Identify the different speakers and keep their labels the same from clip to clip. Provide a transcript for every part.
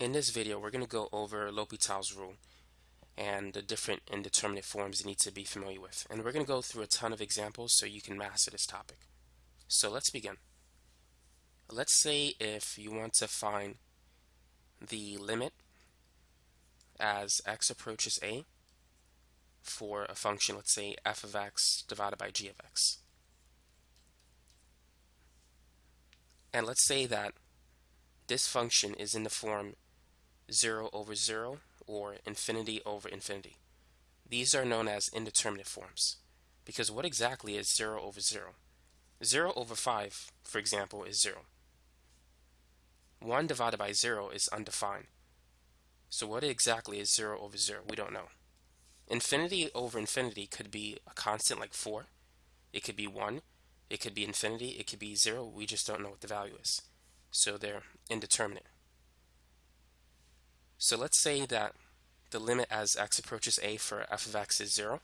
Speaker 1: In this video, we're going to go over L'Hopital's rule and the different indeterminate forms you need to be familiar with. And we're going to go through a ton of examples so you can master this topic. So let's begin. Let's say if you want to find the limit as x approaches a for a function, let's say f of x divided by g of x. And let's say that this function is in the form 0 over 0 or infinity over infinity. These are known as indeterminate forms because what exactly is 0 over 0? 0 over 5, for example, is 0. 1 divided by 0 is undefined. So what exactly is 0 over 0? We don't know. Infinity over infinity could be a constant like 4. It could be 1. It could be infinity. It could be 0. We just don't know what the value is. So they're indeterminate. So let's say that the limit as x approaches a for f of x is 0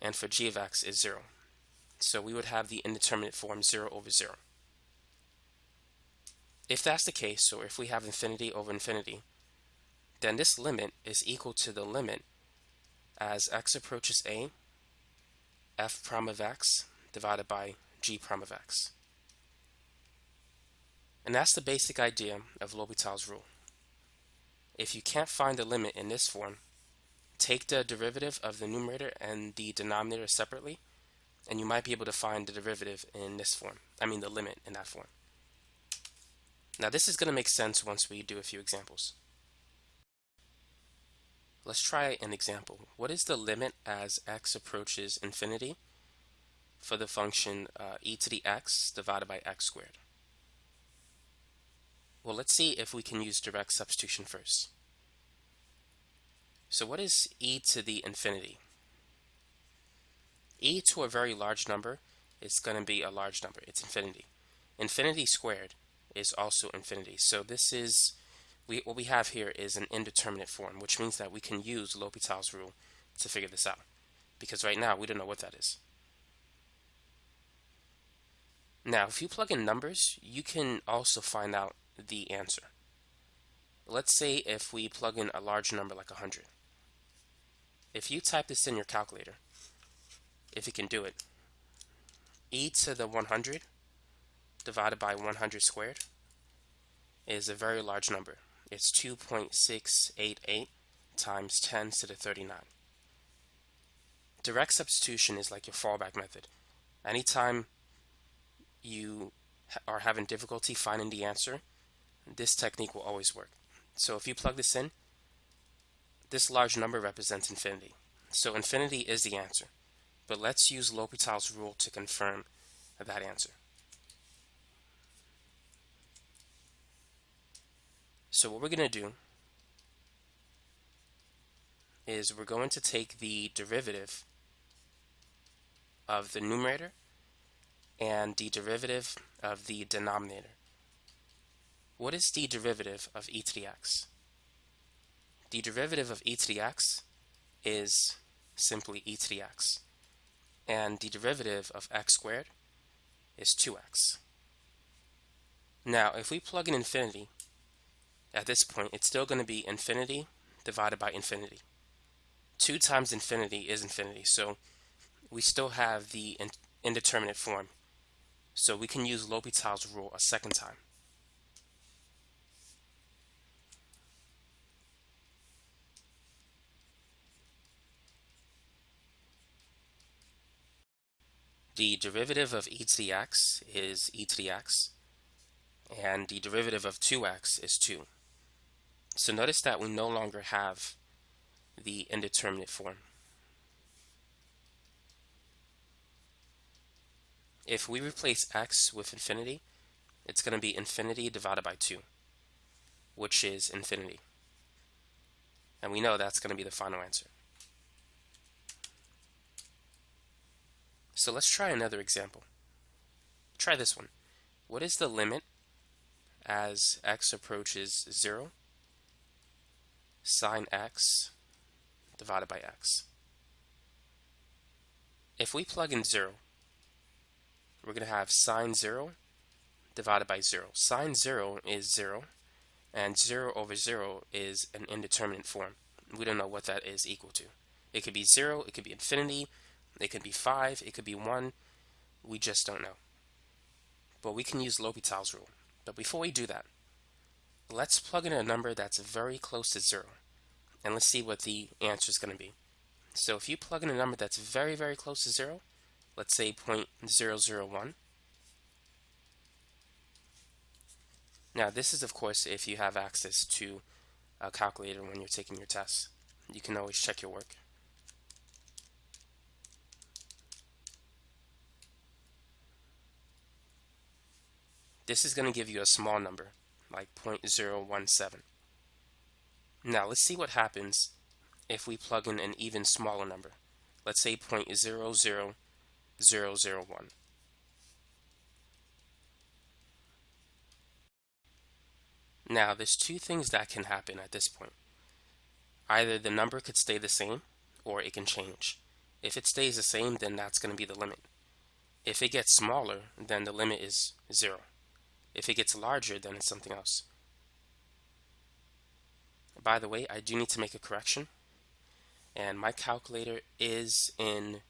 Speaker 1: and for g of x is 0. So we would have the indeterminate form 0 over 0. If that's the case, or if we have infinity over infinity, then this limit is equal to the limit as x approaches a f prime of x divided by g prime of x. And that's the basic idea of L'Hopital's rule. If you can't find the limit in this form, take the derivative of the numerator and the denominator separately, and you might be able to find the derivative in this form. I mean the limit in that form. Now this is going to make sense once we do a few examples. Let's try an example. What is the limit as x approaches infinity for the function uh, e to the x divided by x squared? Well, let's see if we can use direct substitution first. So what is e to the infinity? e to a very large number is going to be a large number. It's infinity. Infinity squared is also infinity. So this is, we, what we have here is an indeterminate form, which means that we can use L'Hopital's rule to figure this out. Because right now, we don't know what that is. Now, if you plug in numbers, you can also find out the answer. Let's say if we plug in a large number like 100. If you type this in your calculator, if you can do it, e to the 100 divided by 100 squared is a very large number. It's 2.688 times 10 to the 39. Direct substitution is like your fallback method. Anytime you are having difficulty finding the answer, this technique will always work. So if you plug this in, this large number represents infinity. So infinity is the answer. But let's use L'Hopital's rule to confirm that answer. So what we're going to do is we're going to take the derivative of the numerator and the derivative of the denominator. What is the derivative of e to the x? The derivative of e to the x is simply e to the x. And the derivative of x squared is 2x. Now, if we plug in infinity, at this point, it's still going to be infinity divided by infinity. 2 times infinity is infinity, so we still have the indeterminate form. So we can use L'Hopital's rule a second time. The derivative of e to the x is e to the x, and the derivative of 2x is 2. So notice that we no longer have the indeterminate form. If we replace x with infinity, it's going to be infinity divided by 2, which is infinity. And we know that's going to be the final answer. So let's try another example. Try this one. What is the limit as x approaches 0 sine x divided by x? If we plug in 0, we're going to have sine 0 divided by 0. Sine 0 is 0, and 0 over 0 is an indeterminate form. We don't know what that is equal to. It could be 0, it could be infinity, it could be 5, it could be 1. We just don't know. But we can use L'Hopital's rule. But before we do that, let's plug in a number that's very close to 0. And let's see what the answer is going to be. So if you plug in a number that's very, very close to 0, let's say 0.001, Now this is of course if you have access to a calculator when you're taking your tests. You can always check your work. This is going to give you a small number, like 0.017. Now let's see what happens if we plug in an even smaller number. Let's say 0.00001. Now, there's two things that can happen at this point. Either the number could stay the same, or it can change. If it stays the same, then that's going to be the limit. If it gets smaller, then the limit is 0. If it gets larger, then it's something else. By the way, I do need to make a correction. And my calculator is in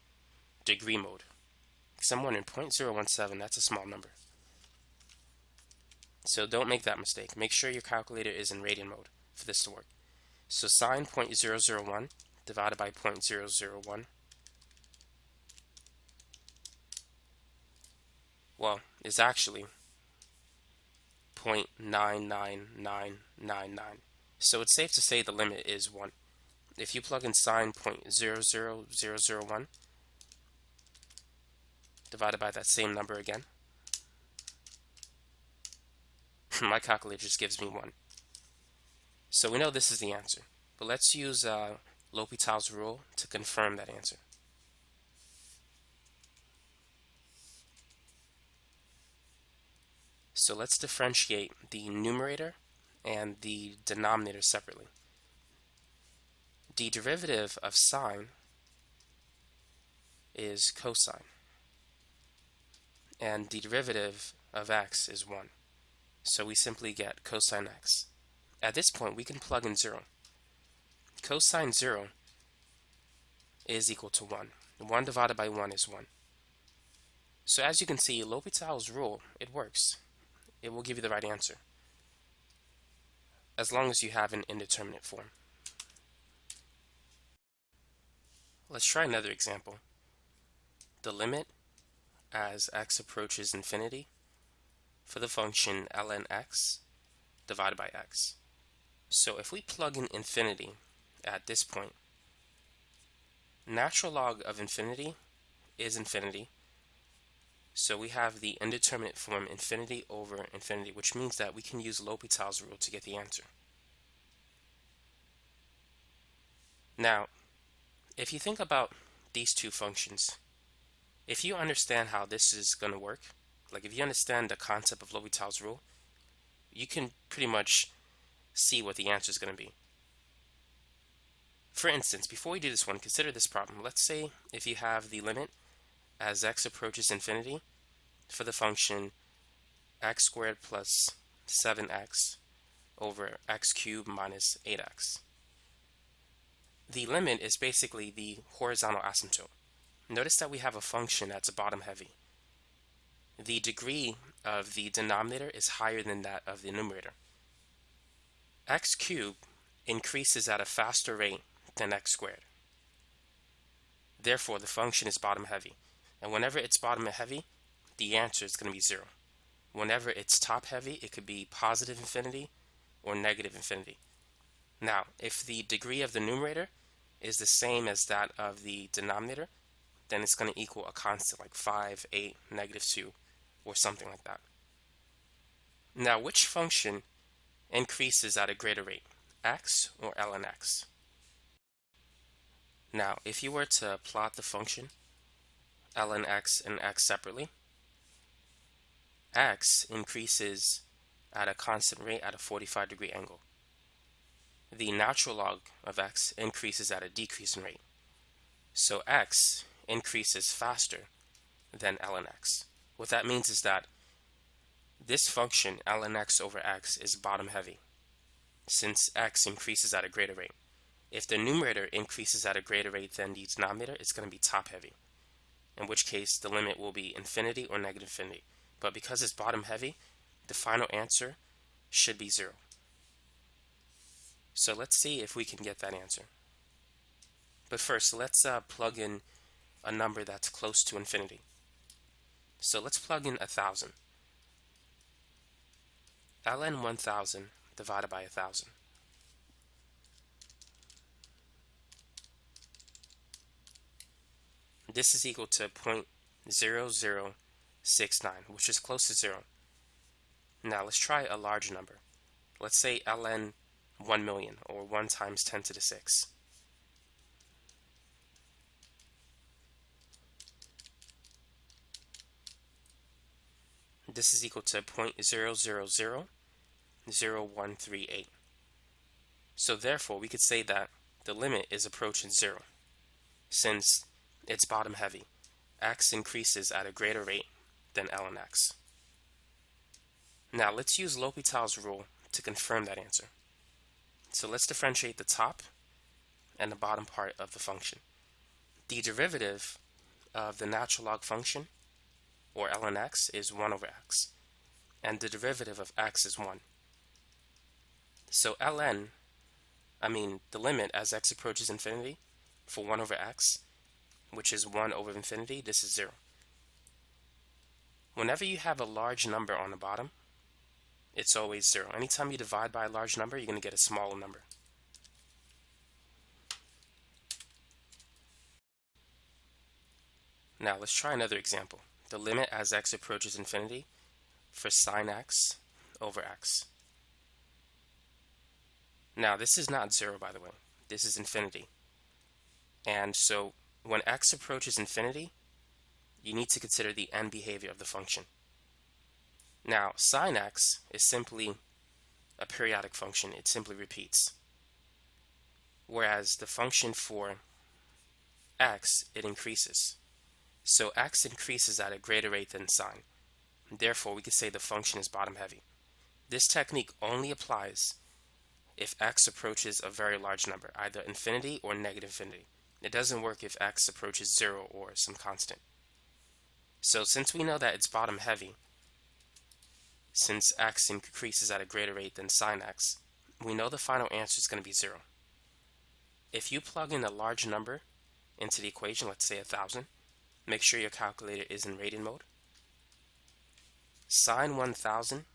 Speaker 1: degree mode. Someone in 0.017, that's a small number. So don't make that mistake. Make sure your calculator is in radian mode for this to work. So sine 0.001 divided by 0.001 well, is actually 0.99999. So it's safe to say the limit is 1. If you plug in sine 0.00001 divided by that same number again, my calculator just gives me 1. So we know this is the answer. But let's use uh, L'Hopital's rule to confirm that answer. So let's differentiate the numerator and the denominator separately. The derivative of sine is cosine, and the derivative of x is 1. So we simply get cosine x. At this point, we can plug in 0. Cosine 0 is equal to 1. 1 divided by 1 is 1. So as you can see, L'Hopital's rule, it works. It will give you the right answer. As long as you have an indeterminate form. Let's try another example. The limit as x approaches infinity for the function ln x divided by x. So if we plug in infinity at this point, natural log of infinity is infinity. So we have the indeterminate form infinity over infinity, which means that we can use L'Hopital's rule to get the answer. Now, if you think about these two functions, if you understand how this is going to work, like if you understand the concept of L'Hopital's rule, you can pretty much see what the answer is going to be. For instance, before we do this one, consider this problem. Let's say if you have the limit as x approaches infinity for the function x squared plus 7x over x cubed minus 8x. The limit is basically the horizontal asymptote. Notice that we have a function that's bottom heavy the degree of the denominator is higher than that of the numerator. x cubed increases at a faster rate than x squared. Therefore, the function is bottom heavy. And whenever it's bottom heavy, the answer is going to be 0. Whenever it's top heavy, it could be positive infinity or negative infinity. Now, if the degree of the numerator is the same as that of the denominator, then it's going to equal a constant like 5, 8, negative 2, or something like that. Now, which function increases at a greater rate, x or ln x? Now, if you were to plot the function ln x and x separately, x increases at a constant rate at a 45 degree angle. The natural log of x increases at a decreasing rate. So x increases faster than ln x. What that means is that this function ln x over x is bottom heavy. since x increases at a greater rate. If the numerator increases at a greater rate than the denominator, it's going to be top heavy, in which case the limit will be infinity or negative infinity. But because it's bottom heavy, the final answer should be zero. So let's see if we can get that answer. But first, let's uh, plug in a number that's close to infinity. So let's plug in 1,000. ln 1,000 divided by 1,000. This is equal to 0.0069, which is close to zero. Now let's try a large number. Let's say ln 1 million, or 1 times 10 to the 6. This is equal to 0.0000138. So therefore, we could say that the limit is approaching zero, since it's bottom heavy. x increases at a greater rate than ln x. Now let's use L'Hopital's rule to confirm that answer. So let's differentiate the top and the bottom part of the function. The derivative of the natural log function, or ln x, is 1 over x, and the derivative of x is 1. So ln, I mean the limit as x approaches infinity for 1 over x, which is 1 over infinity, this is 0. Whenever you have a large number on the bottom, it's always 0. Anytime you divide by a large number, you're going to get a smaller number. Now let's try another example. The limit as x approaches infinity for sine x over x. Now this is not 0 by the way. This is infinity. And so when x approaches infinity, you need to consider the end behavior of the function. Now, sine x is simply a periodic function. It simply repeats. Whereas the function for x, it increases. So x increases at a greater rate than sine. Therefore, we could say the function is bottom heavy. This technique only applies if x approaches a very large number, either infinity or negative infinity. It doesn't work if x approaches 0 or some constant. So since we know that it's bottom heavy, since x increases at a greater rate than sine x, we know the final answer is going to be 0. If you plug in a large number into the equation, let's say 1000, make sure your calculator is in radian mode. Sine 1000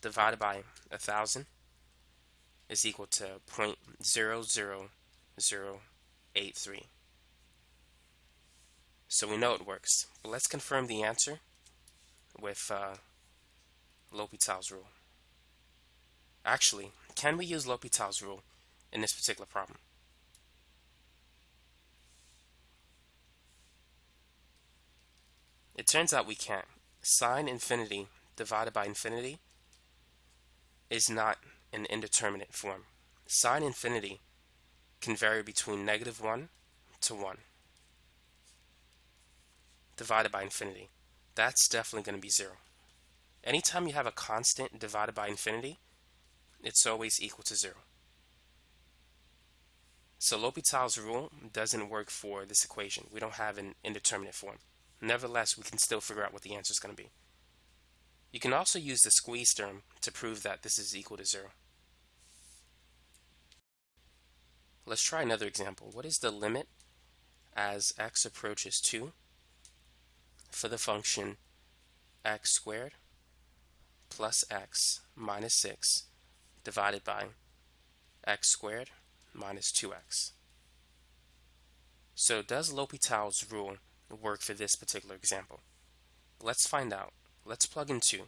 Speaker 1: divided by 1000 is equal to 0.00083. So we know it works. But let's confirm the answer with uh, L'Hopital's rule. Actually, can we use L'Hopital's rule in this particular problem? It turns out we can't. Sine infinity divided by infinity is not an indeterminate form. Sine infinity can vary between negative 1 to 1 divided by infinity that's definitely going to be 0. Anytime you have a constant divided by infinity, it's always equal to 0. So L'Hopital's rule doesn't work for this equation. We don't have an indeterminate form. Nevertheless, we can still figure out what the answer is going to be. You can also use the squeeze theorem to prove that this is equal to 0. Let's try another example. What is the limit as x approaches 2 for the function x squared plus x minus 6 divided by x squared minus 2x. So does L'Hopital's rule work for this particular example? Let's find out. Let's plug in 2.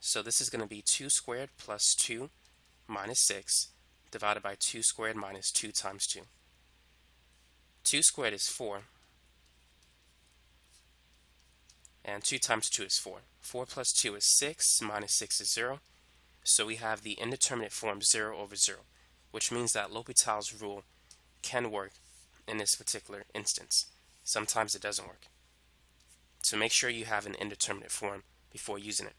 Speaker 1: So this is going to be 2 squared plus 2 minus 6 divided by 2 squared minus 2 times 2. 2 squared is 4 and 2 times 2 is 4. 4 plus 2 is 6, minus 6 is 0. So we have the indeterminate form 0 over 0, which means that L'Hopital's rule can work in this particular instance. Sometimes it doesn't work. So make sure you have an indeterminate form before using it.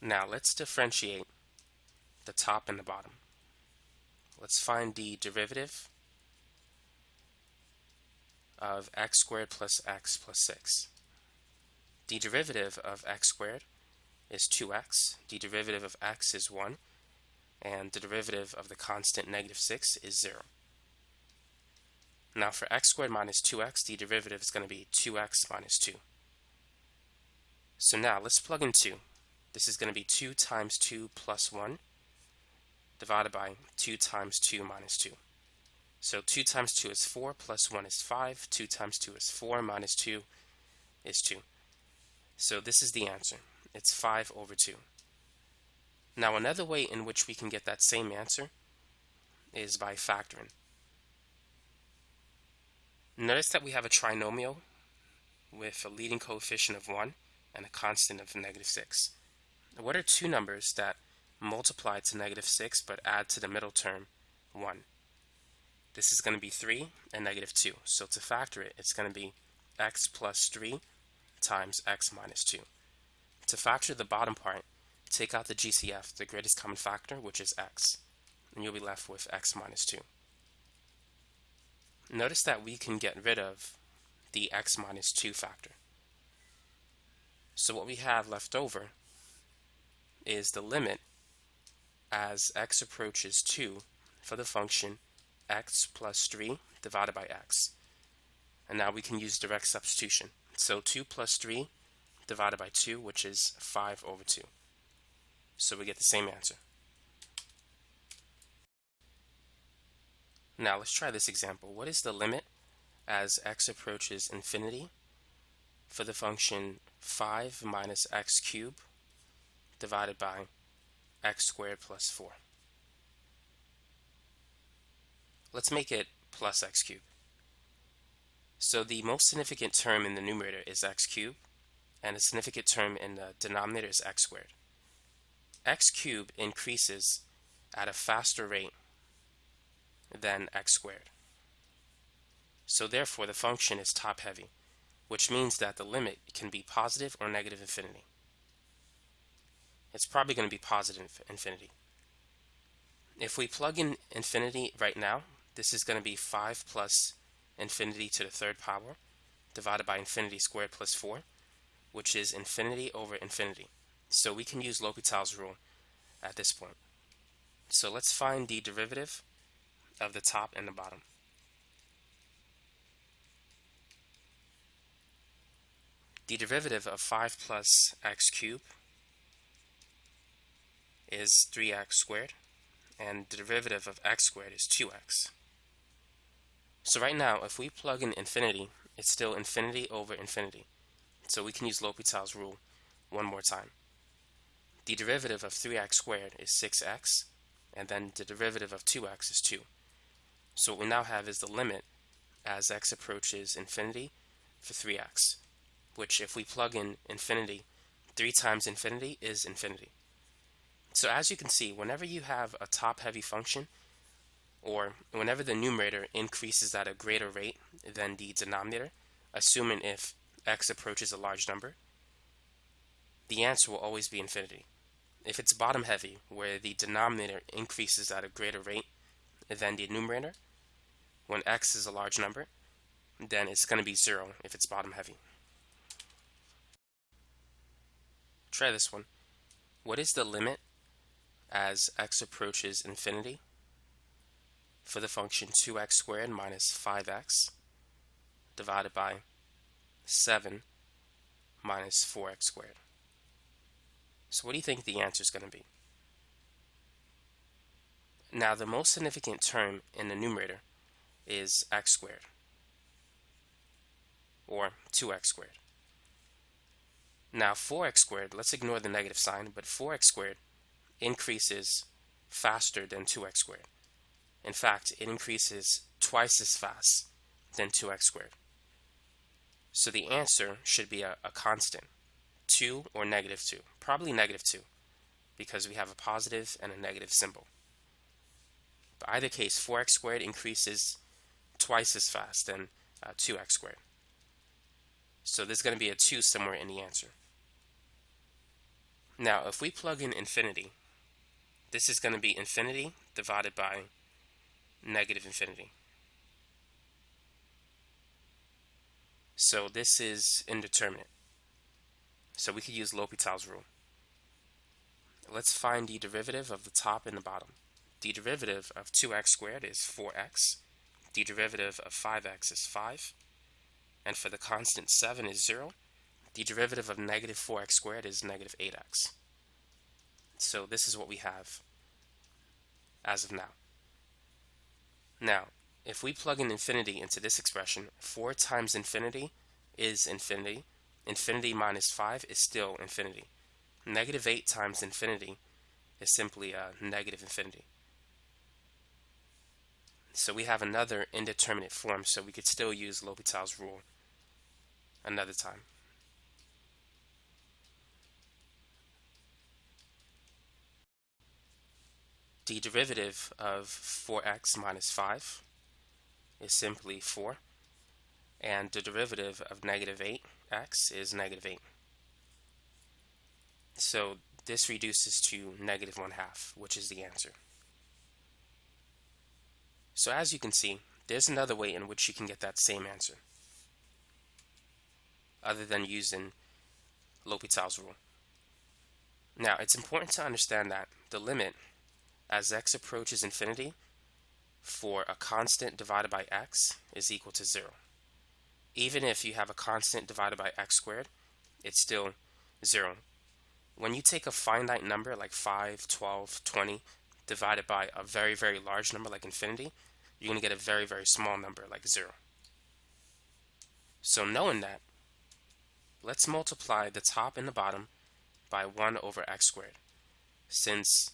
Speaker 1: Now let's differentiate the top and the bottom. Let's find the derivative of x squared plus x plus 6. The derivative of x squared is 2x, the derivative of x is 1, and the derivative of the constant negative 6 is 0. Now for x squared minus 2x, the derivative is going to be 2x minus 2. So now let's plug in 2. This is going to be 2 times 2 plus 1 divided by 2 times 2 minus 2. So 2 times 2 is 4, plus 1 is 5. 2 times 2 is 4, minus 2 is 2. So this is the answer. It's 5 over 2. Now another way in which we can get that same answer is by factoring. Notice that we have a trinomial with a leading coefficient of 1 and a constant of negative 6. What are two numbers that multiply to negative 6 but add to the middle term 1? This is going to be 3 and negative 2. So to factor it, it's going to be x plus 3 times x minus 2. To factor the bottom part, take out the GCF, the greatest common factor, which is x, and you'll be left with x minus 2. Notice that we can get rid of the x minus 2 factor. So what we have left over is the limit as x approaches 2 for the function x plus 3 divided by x. And now we can use direct substitution. So 2 plus 3 divided by 2, which is 5 over 2. So we get the same answer. Now let's try this example. What is the limit as x approaches infinity for the function 5 minus x cubed divided by x squared plus 4? Let's make it plus x cubed. So the most significant term in the numerator is x cubed, and the significant term in the denominator is x squared. x cubed increases at a faster rate than x squared. So therefore the function is top heavy, which means that the limit can be positive or negative infinity. It's probably going to be positive infinity. If we plug in infinity right now, this is going to be 5 plus infinity to the third power divided by infinity squared plus 4, which is infinity over infinity. So we can use L'Hopital's rule at this point. So let's find the derivative of the top and the bottom. The derivative of 5 plus x cubed is 3x squared, and the derivative of x squared is 2x. So right now, if we plug in infinity, it's still infinity over infinity. So we can use L'Hopital's rule one more time. The derivative of 3x squared is 6x, and then the derivative of 2x is 2. So what we now have is the limit as x approaches infinity for 3x, which if we plug in infinity, 3 times infinity is infinity. So as you can see, whenever you have a top-heavy function, or whenever the numerator increases at a greater rate than the denominator, assuming if x approaches a large number, the answer will always be infinity. If it's bottom heavy, where the denominator increases at a greater rate than the numerator, when x is a large number, then it's going to be 0 if it's bottom heavy. Try this one. What is the limit as x approaches infinity for the function 2x squared minus 5x divided by 7 minus 4x squared. So what do you think the answer is going to be? Now the most significant term in the numerator is x squared or 2x squared. Now 4x squared, let's ignore the negative sign, but 4x squared increases faster than 2x squared. In fact, it increases twice as fast than 2x squared. So the answer should be a, a constant, 2 or negative 2. Probably negative 2, because we have a positive and a negative symbol. But either case, 4x squared increases twice as fast than uh, 2x squared. So there's going to be a 2 somewhere in the answer. Now, if we plug in infinity, this is going to be infinity divided by negative infinity. So this is indeterminate. So we could use L'Hopital's rule. Let's find the derivative of the top and the bottom. The derivative of 2x squared is 4x. The derivative of 5x is 5. And for the constant 7 is 0. The derivative of negative 4x squared is negative 8x. So this is what we have as of now. Now, if we plug in infinity into this expression, 4 times infinity is infinity. Infinity minus 5 is still infinity. Negative 8 times infinity is simply a negative infinity. So we have another indeterminate form, so we could still use L'Hopital's rule another time. The derivative of 4x minus 5 is simply 4, and the derivative of negative 8x is negative 8. So this reduces to negative 1 half, which is the answer. So as you can see, there's another way in which you can get that same answer, other than using L'Hopital's rule. Now, it's important to understand that the limit as x approaches infinity for a constant divided by x is equal to 0. Even if you have a constant divided by x squared, it's still 0. When you take a finite number like 5, 12, 20, divided by a very, very large number like infinity, you're going to get a very, very small number like 0. So knowing that, let's multiply the top and the bottom by 1 over x squared. Since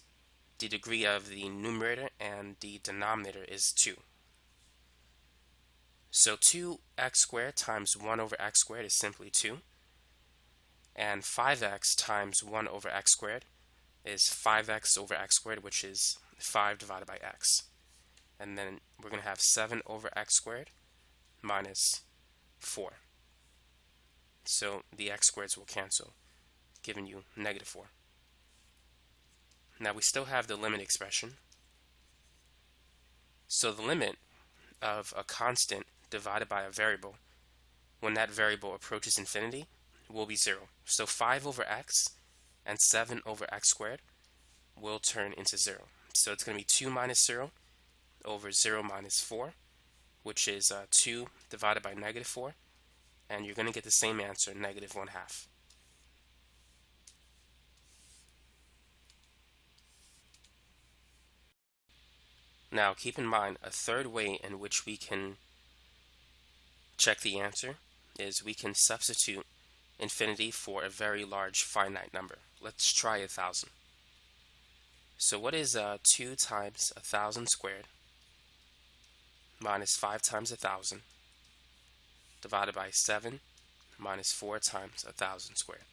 Speaker 1: the degree of the numerator and the denominator is 2. So 2x squared times 1 over x squared is simply 2. And 5x times 1 over x squared is 5x over x squared, which is 5 divided by x. And then we're going to have 7 over x squared minus 4. So the x squareds will cancel, giving you negative 4. Now we still have the limit expression. So the limit of a constant divided by a variable when that variable approaches infinity will be 0. So 5 over x and 7 over x squared will turn into 0. So it's going to be 2 minus 0 over 0 minus 4, which is uh, 2 divided by negative 4, and you're going to get the same answer, negative 1 half. Now keep in mind a third way in which we can check the answer is we can substitute infinity for a very large finite number. Let's try a thousand. So what is uh, 2 times a thousand squared minus 5 times a thousand divided by 7 minus 4 times a thousand squared?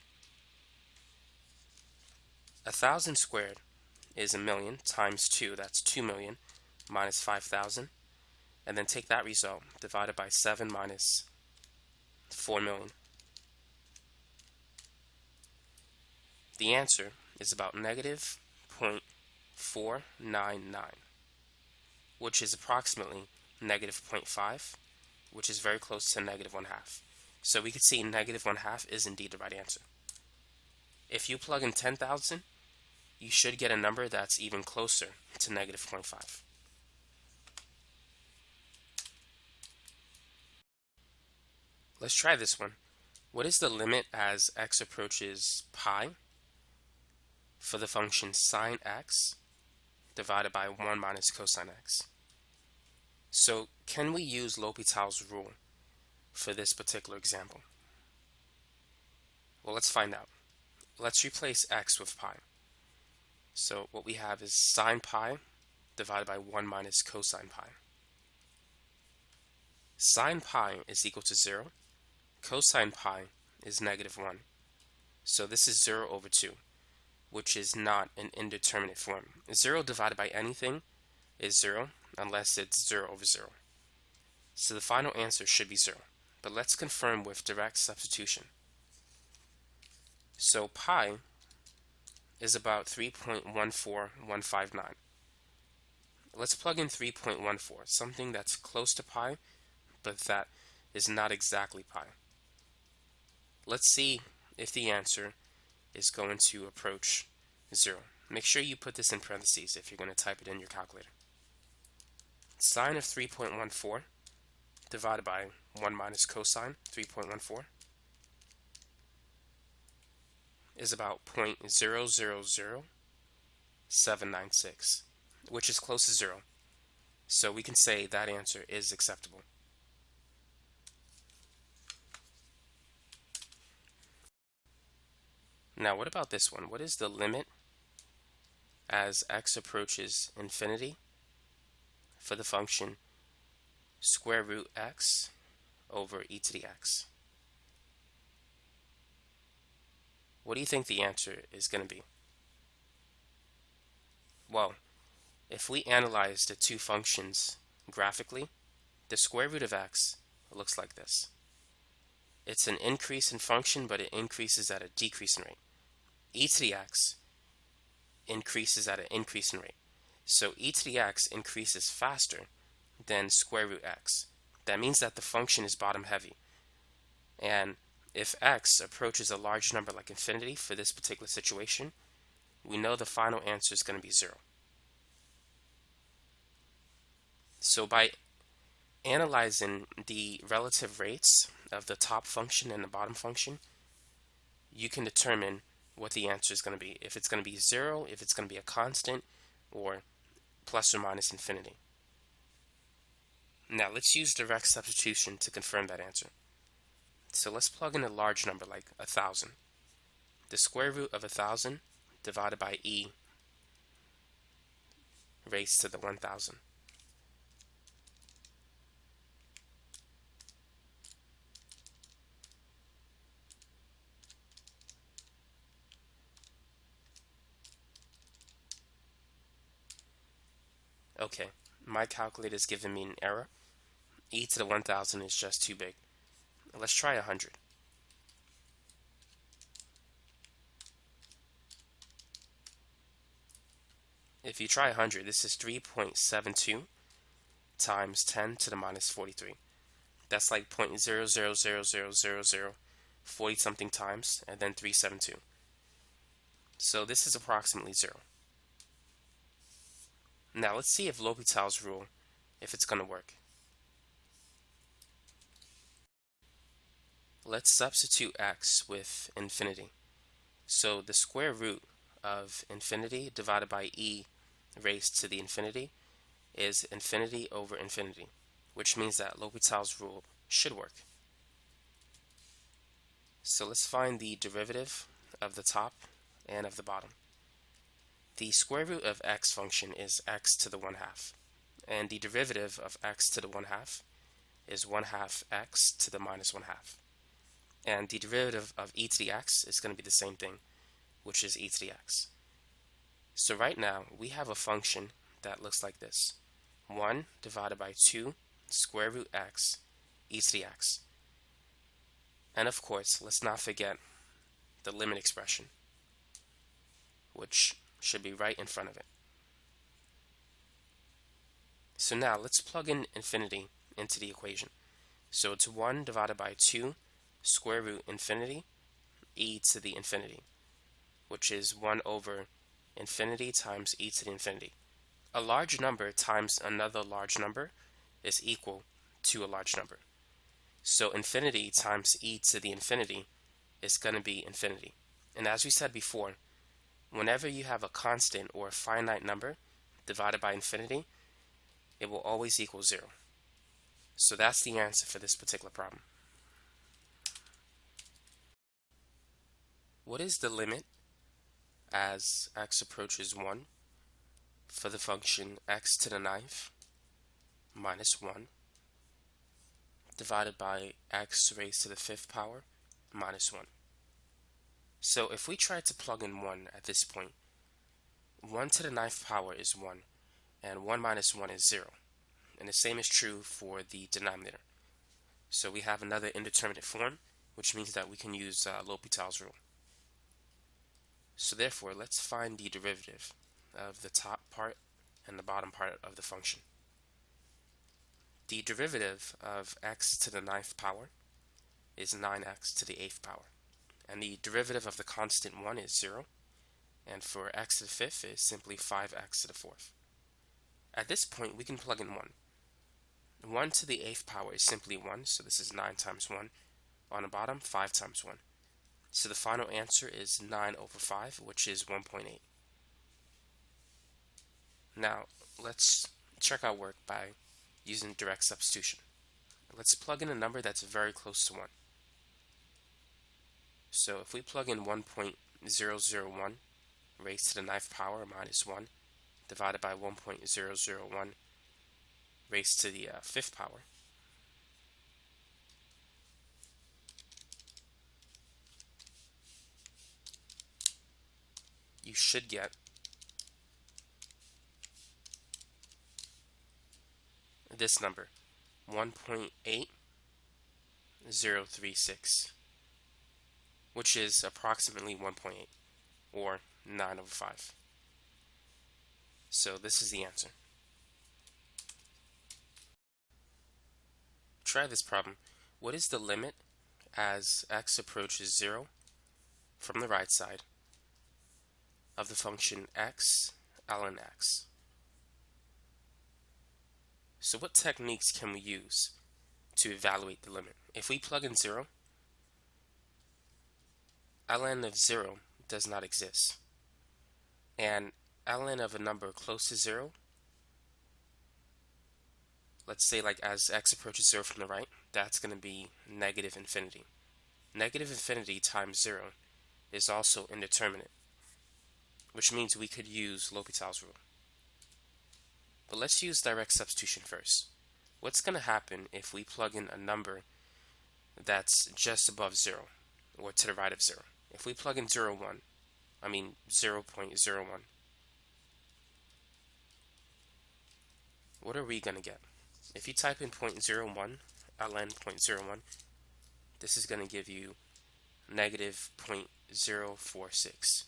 Speaker 1: A thousand squared is a million times 2, that's 2 million minus 5,000 and then take that result divided by 7 minus 4 million. The answer is about negative 0.499 which is approximately negative 0.5 which is very close to negative 1 half. So we could see negative 1 half is indeed the right answer. If you plug in 10,000 you should get a number that's even closer to negative 0.5. Let's try this one. What is the limit as x approaches pi for the function sine x divided by 1 minus cosine x? So can we use L'Hopital's rule for this particular example? Well, let's find out. Let's replace x with pi. So what we have is sine pi divided by 1 minus cosine pi. Sine pi is equal to 0 Cosine pi is negative 1. So this is 0 over 2, which is not an indeterminate form. 0 divided by anything is 0 unless it's 0 over 0. So the final answer should be 0. But let's confirm with direct substitution. So pi is about 3.14159. Let's plug in 3.14, something that's close to pi, but that is not exactly pi. Let's see if the answer is going to approach 0. Make sure you put this in parentheses if you're going to type it in your calculator. Sine of 3.14 divided by 1 minus cosine 3.14 is about 0.000796, which is close to 0. So we can say that answer is acceptable. Now what about this one? What is the limit as x approaches infinity for the function square root x over e to the x? What do you think the answer is going to be? Well, if we analyze the two functions graphically, the square root of x looks like this. It's an increase in function, but it increases at a decreasing rate e to the x increases at an increasing rate. So e to the x increases faster than square root x. That means that the function is bottom heavy. And if x approaches a large number like infinity for this particular situation, we know the final answer is going to be 0. So by analyzing the relative rates of the top function and the bottom function, you can determine what the answer is going to be. If it's going to be 0, if it's going to be a constant, or plus or minus infinity. Now let's use direct substitution to confirm that answer. So let's plug in a large number like a 1,000. The square root of a 1,000 divided by e raised to the 1,000. Okay, my calculator is giving me an error. e to the 1000 is just too big. Let's try 100. If you try 100, this is 3.72 times 10 to the minus 43. That's like 0.000000 40 something times and then 372. So this is approximately 0. Now let's see if L'Hopital's rule, if it's going to work. Let's substitute x with infinity. So the square root of infinity divided by e raised to the infinity is infinity over infinity, which means that L'Hopital's rule should work. So let's find the derivative of the top and of the bottom. The square root of x function is x to the 1 half, and the derivative of x to the 1 half is 1 half x to the minus 1 half. And the derivative of e to the x is going to be the same thing, which is e to the x. So right now, we have a function that looks like this. 1 divided by 2 square root x e to the x. And of course, let's not forget the limit expression, which should be right in front of it. So now let's plug in infinity into the equation. So it's 1 divided by 2 square root infinity e to the infinity, which is 1 over infinity times e to the infinity. A large number times another large number is equal to a large number. So infinity times e to the infinity is going to be infinity. And as we said before, whenever you have a constant or a finite number divided by infinity, it will always equal 0. So that's the answer for this particular problem. What is the limit as x approaches 1 for the function x to the ninth minus 1 divided by x raised to the fifth power minus 1? So if we try to plug in 1 at this point, 1 to the ninth power is 1, and 1 minus 1 is 0. And the same is true for the denominator. So we have another indeterminate form, which means that we can use uh, L'Hopital's rule. So therefore, let's find the derivative of the top part and the bottom part of the function. The derivative of x to the ninth power is 9x to the eighth power. And the derivative of the constant 1 is 0. And for x to the fifth is simply 5x to the fourth. At this point, we can plug in 1. 1 to the eighth power is simply 1, so this is 9 times 1. On the bottom, 5 times 1. So the final answer is 9 over 5, which is 1.8. Now, let's check our work by using direct substitution. Let's plug in a number that's very close to 1. So if we plug in 1.001 raised to the ninth power minus 1 divided by 1.001 raised to the uh, fifth power, you should get this number 1.8036 which is approximately 1.8 or 9 over 5 so this is the answer. Try this problem. What is the limit as x approaches 0 from the right side of the function x ln x? So what techniques can we use to evaluate the limit? If we plug in 0, ln of 0 does not exist. And ln of a number close to 0, let's say like as x approaches 0 from the right, that's going to be negative infinity. Negative infinity times 0 is also indeterminate, which means we could use L'Hopital's rule. But let's use direct substitution first. What's going to happen if we plug in a number that's just above 0 or to the right of 0? If we plug in 0, 1, I mean 0 0.01, what are we going to get? If you type in 0.01, ln 0.01, this is going to give you negative 0.046.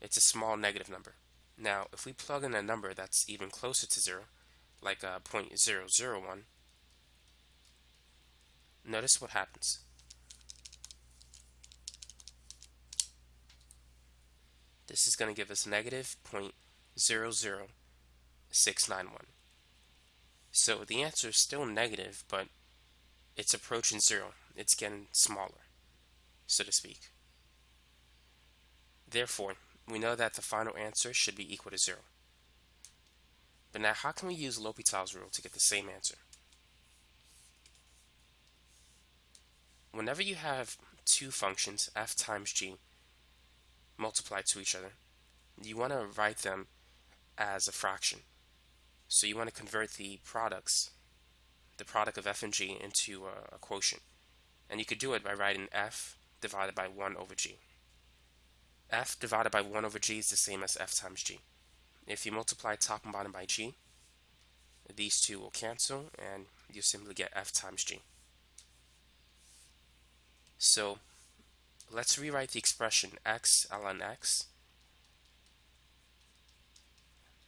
Speaker 1: It's a small negative number. Now, if we plug in a number that's even closer to 0, like uh, 0.001, notice what happens. This is going to give us negative 0.00691. So the answer is still negative, but it's approaching zero. It's getting smaller, so to speak. Therefore, we know that the final answer should be equal to 0. But now how can we use L'Hopital's rule to get the same answer? Whenever you have two functions, f times g, multiplied to each other, you want to write them as a fraction. So you want to convert the products, the product of f and g, into a, a quotient. And you could do it by writing f divided by 1 over g f divided by 1 over g is the same as f times g. If you multiply top and bottom by g, these two will cancel and you simply get f times g. So let's rewrite the expression x ln x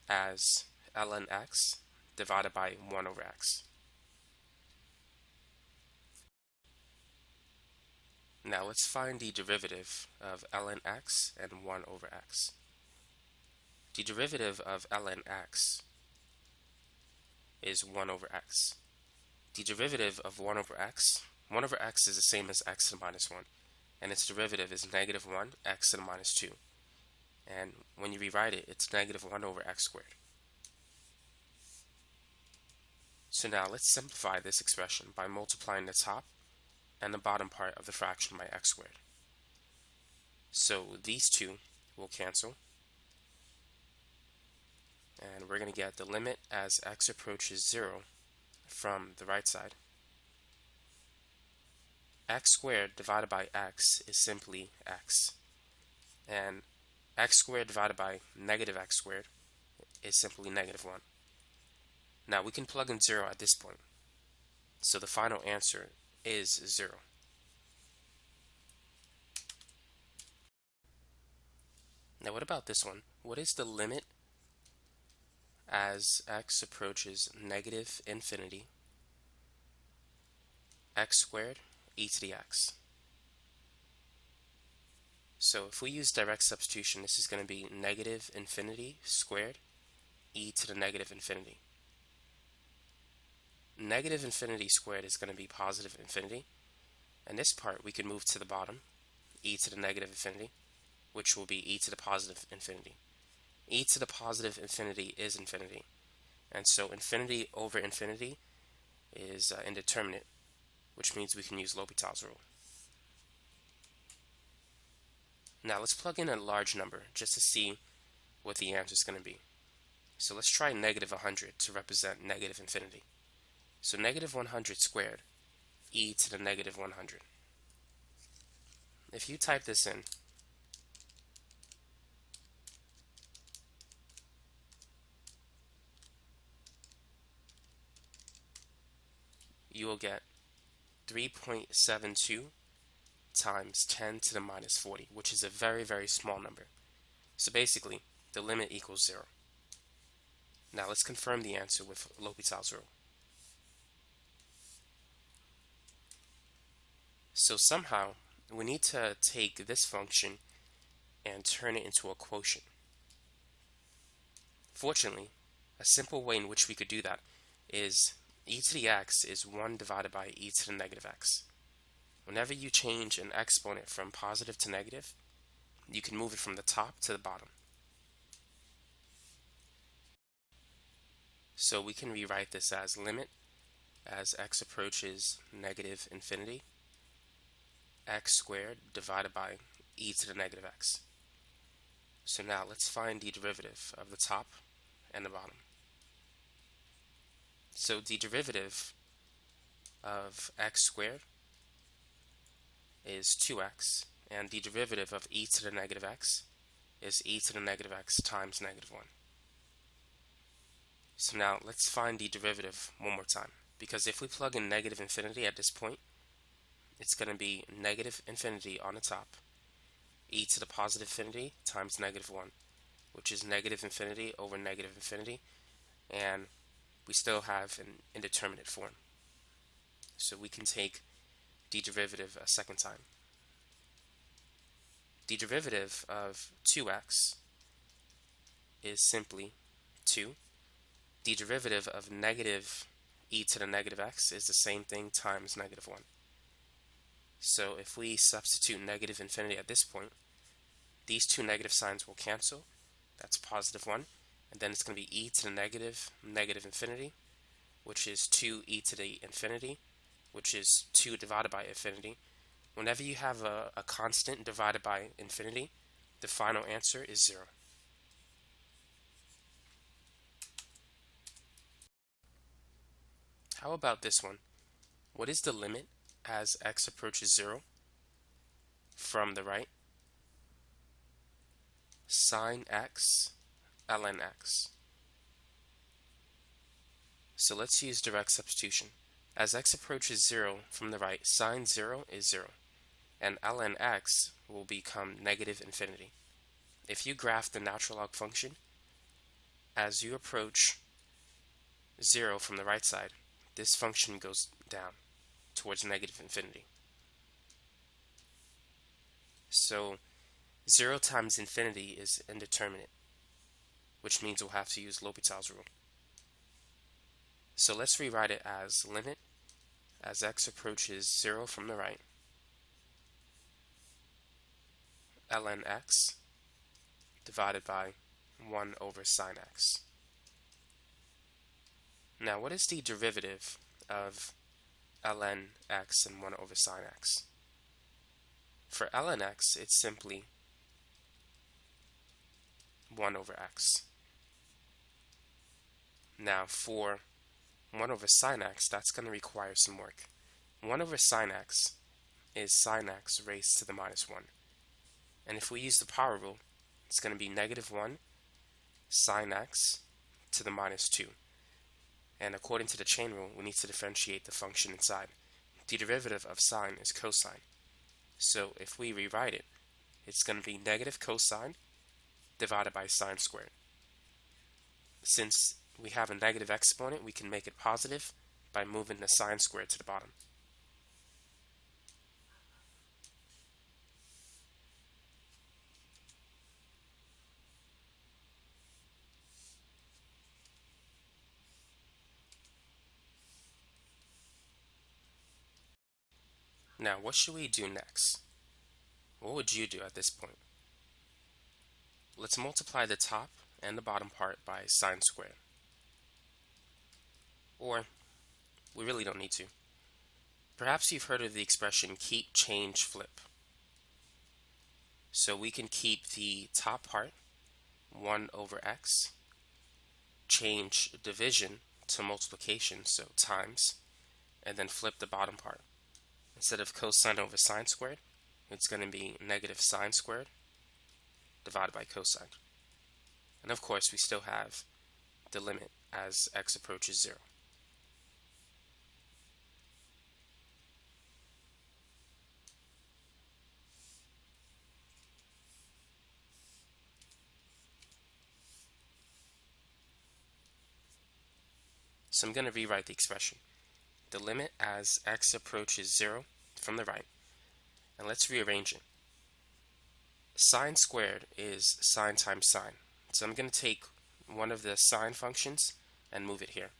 Speaker 1: as ln x divided by 1 over x. Now let's find the derivative of ln x and 1 over x. The derivative of ln x is 1 over x. The derivative of 1 over x, 1 over x is the same as x to the minus 1, and its derivative is negative 1, x to the minus 2. And when you rewrite it, it's negative 1 over x squared. So now let's simplify this expression by multiplying the top and the bottom part of the fraction by x squared. So these two will cancel. And we're going to get the limit as x approaches 0 from the right side. X squared divided by x is simply x. And x squared divided by negative x squared is simply negative 1. Now we can plug in 0 at this point. So the final answer is 0. Now what about this one? What is the limit as x approaches negative infinity x squared e to the x? So if we use direct substitution, this is going to be negative infinity squared e to the negative infinity. Negative infinity squared is going to be positive infinity. And this part we can move to the bottom, e to the negative infinity, which will be e to the positive infinity. e to the positive infinity is infinity. And so infinity over infinity is uh, indeterminate, which means we can use L'Hopital's rule. Now let's plug in a large number just to see what the answer is going to be. So let's try negative 100 to represent negative infinity. So negative 100 squared, e to the negative 100. If you type this in, you will get 3.72 times 10 to the minus 40, which is a very, very small number. So basically, the limit equals 0. Now let's confirm the answer with L'Hopital's rule. So somehow, we need to take this function and turn it into a quotient. Fortunately, a simple way in which we could do that is e to the x is 1 divided by e to the negative x. Whenever you change an exponent from positive to negative, you can move it from the top to the bottom. So we can rewrite this as limit as x approaches negative infinity x squared divided by e to the negative x. So now let's find the derivative of the top and the bottom. So the derivative of x squared is 2x, and the derivative of e to the negative x is e to the negative x times negative 1. So now let's find the derivative one more time, because if we plug in negative infinity at this point, it's going to be negative infinity on the top, e to the positive infinity times negative 1, which is negative infinity over negative infinity, and we still have an indeterminate form. So we can take the derivative a second time. The derivative of 2x is simply 2. The derivative of negative e to the negative x is the same thing times negative 1. So if we substitute negative infinity at this point, these two negative signs will cancel. That's positive 1. And then it's going to be e to the negative negative infinity, which is 2e to the infinity which is 2 divided by infinity. Whenever you have a, a constant divided by infinity, the final answer is 0. How about this one? What is the limit as x approaches 0 from the right? Sine x ln x. So let's use direct substitution. As x approaches 0 from the right, sine 0 is 0, and ln x will become negative infinity. If you graph the natural log function, as you approach 0 from the right side, this function goes down towards negative infinity. So 0 times infinity is indeterminate, which means we'll have to use L'Hopital's rule. So let's rewrite it as limit as x approaches 0 from the right ln x divided by 1 over sine x. Now what is the derivative of ln x and 1 over sine x? For ln x it's simply 1 over x. Now for 1 over sine x, that's going to require some work. 1 over sine x is sine x raised to the minus 1. And if we use the power rule, it's going to be negative 1 sine x to the minus 2. And according to the chain rule, we need to differentiate the function inside. The derivative of sine is cosine. So if we rewrite it, it's going to be negative cosine divided by sine squared. Since we have a negative exponent, we can make it positive by moving the sine squared to the bottom. Now, what should we do next? What would you do at this point? Let's multiply the top and the bottom part by sine squared. Or, we really don't need to. Perhaps you've heard of the expression keep, change, flip. So we can keep the top part, 1 over x, change division to multiplication, so times, and then flip the bottom part. Instead of cosine over sine squared, it's going to be negative sine squared divided by cosine. And of course, we still have the limit as x approaches 0. So I'm going to rewrite the expression. The limit as x approaches 0 from the right. And let's rearrange it. Sine squared is sine times sine. So I'm going to take one of the sine functions and move it here.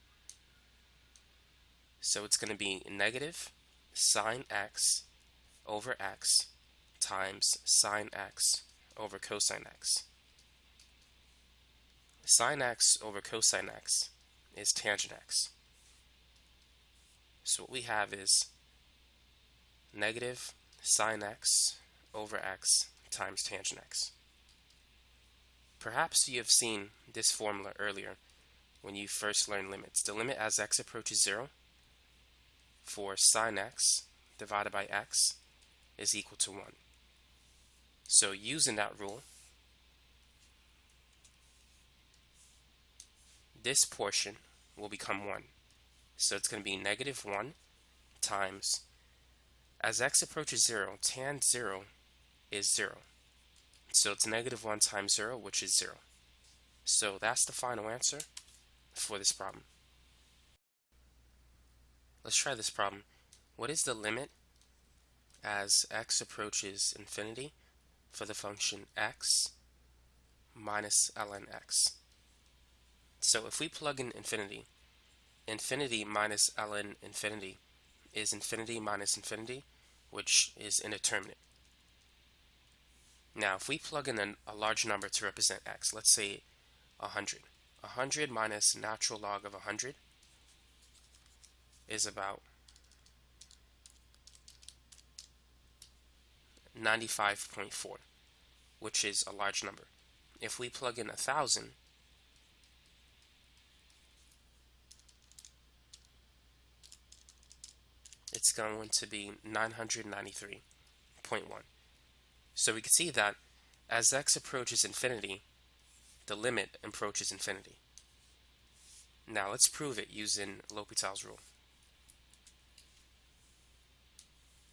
Speaker 1: So it's going to be negative sine x over x times sine x over cosine x. Sine x over cosine x is tangent x. So what we have is negative sine x over x times tangent x. Perhaps you have seen this formula earlier when you first learned limits. The limit as x approaches 0 for sine x divided by x is equal to 1. So using that rule, this portion will become 1. So it's going to be negative 1 times, as x approaches 0, tan 0 is 0. So it's negative 1 times 0, which is 0. So that's the final answer for this problem. Let's try this problem. What is the limit as x approaches infinity for the function x minus ln x? So if we plug in infinity, infinity minus ln infinity is infinity minus infinity, which is indeterminate. Now, if we plug in an, a large number to represent x, let's say 100. 100 minus natural log of 100 is about 95.4, which is a large number. If we plug in 1,000, it's going to be 993.1. So we can see that as x approaches infinity, the limit approaches infinity. Now let's prove it using L'Hopital's rule.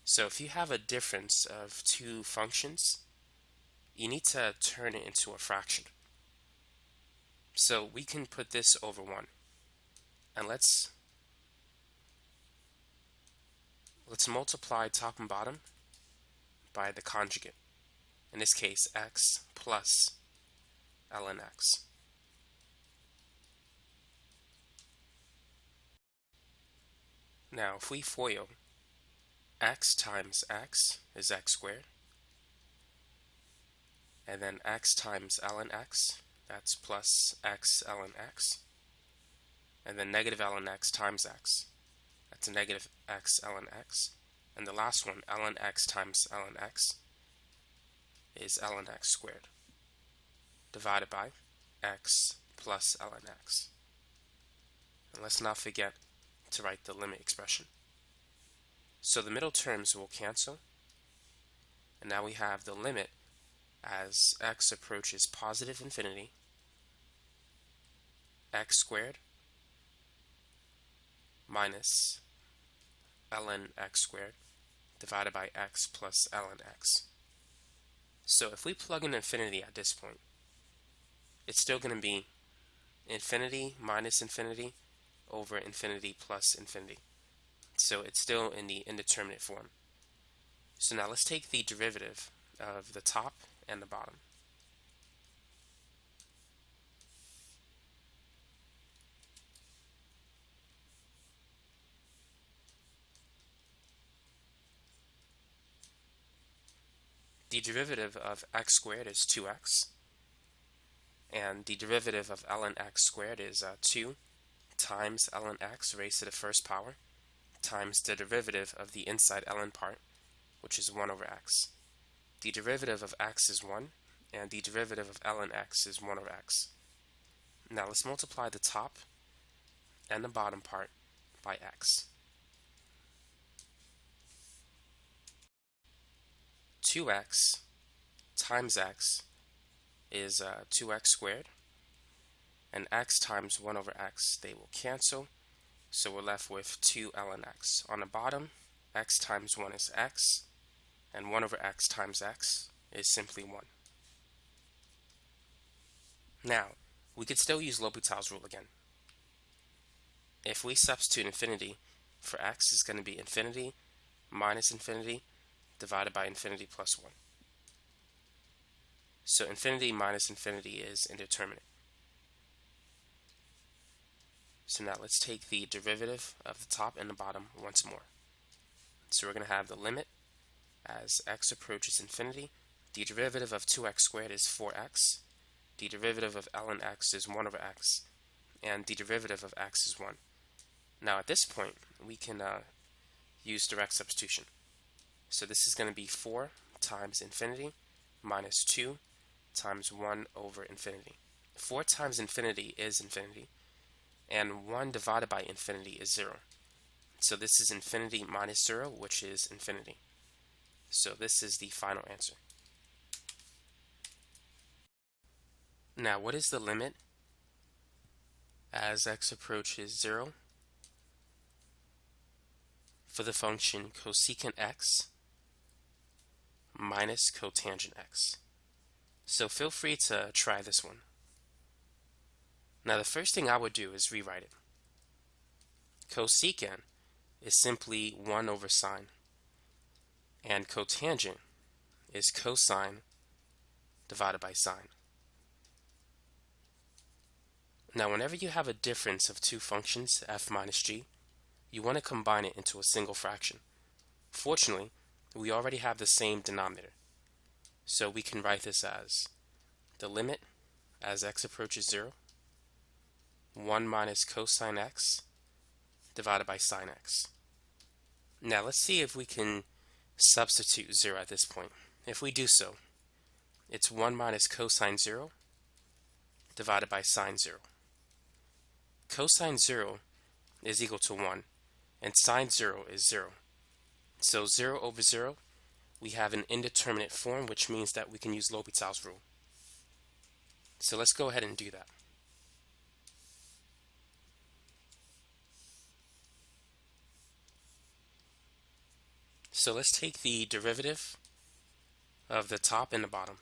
Speaker 1: So if you have a difference of two functions, you need to turn it into a fraction. So we can put this over 1. And let's Let's multiply top and bottom by the conjugate. In this case, x plus ln x. Now, if we FOIL, x times x is x squared. And then x times ln x, that's plus x ln x. And then negative ln x times x, to negative x ln x. And the last one, ln x times ln x, is ln x squared divided by x plus ln x. And let's not forget to write the limit expression. So the middle terms will cancel. And now we have the limit as x approaches positive infinity, x squared minus ln x squared divided by x plus ln x. So if we plug in infinity at this point, it's still going to be infinity minus infinity over infinity plus infinity. So it's still in the indeterminate form. So now let's take the derivative of the top and the bottom. The derivative of x squared is 2x. And the derivative of ln x squared is uh, 2 times ln x raised to the first power times the derivative of the inside ln part, which is 1 over x. The derivative of x is 1, and the derivative of ln x is 1 over x. Now let's multiply the top and the bottom part by x. 2x times x is uh, 2x squared and x times 1 over x they will cancel. So we're left with 2 ln x. On the bottom x times 1 is x and 1 over x times x is simply 1 now we could still use L'Hopital's rule again. If we substitute infinity for x is going to be infinity minus infinity divided by infinity plus 1. So infinity minus infinity is indeterminate. So now let's take the derivative of the top and the bottom once more. So we're going to have the limit as x approaches infinity. The derivative of 2x squared is 4x. The derivative of ln x is 1 over x. And the derivative of x is 1. Now at this point, we can uh, use direct substitution. So this is going to be 4 times infinity minus 2 times 1 over infinity. 4 times infinity is infinity, and 1 divided by infinity is 0. So this is infinity minus 0, which is infinity. So this is the final answer. Now, what is the limit as x approaches 0 for the function cosecant x minus cotangent x. So feel free to try this one. Now the first thing I would do is rewrite it. Cosecant is simply 1 over sine. And cotangent is cosine divided by sine. Now whenever you have a difference of two functions, f minus g, you want to combine it into a single fraction. Fortunately, we already have the same denominator. So we can write this as the limit as x approaches 0, 1 minus cosine x divided by sine x. Now let's see if we can substitute 0 at this point. If we do so, it's 1 minus cosine 0 divided by sine 0. Cosine 0 is equal to 1, and sine 0 is 0. So 0 over 0, we have an indeterminate form, which means that we can use L'Hopital's rule. So let's go ahead and do that. So let's take the derivative of the top and the bottom.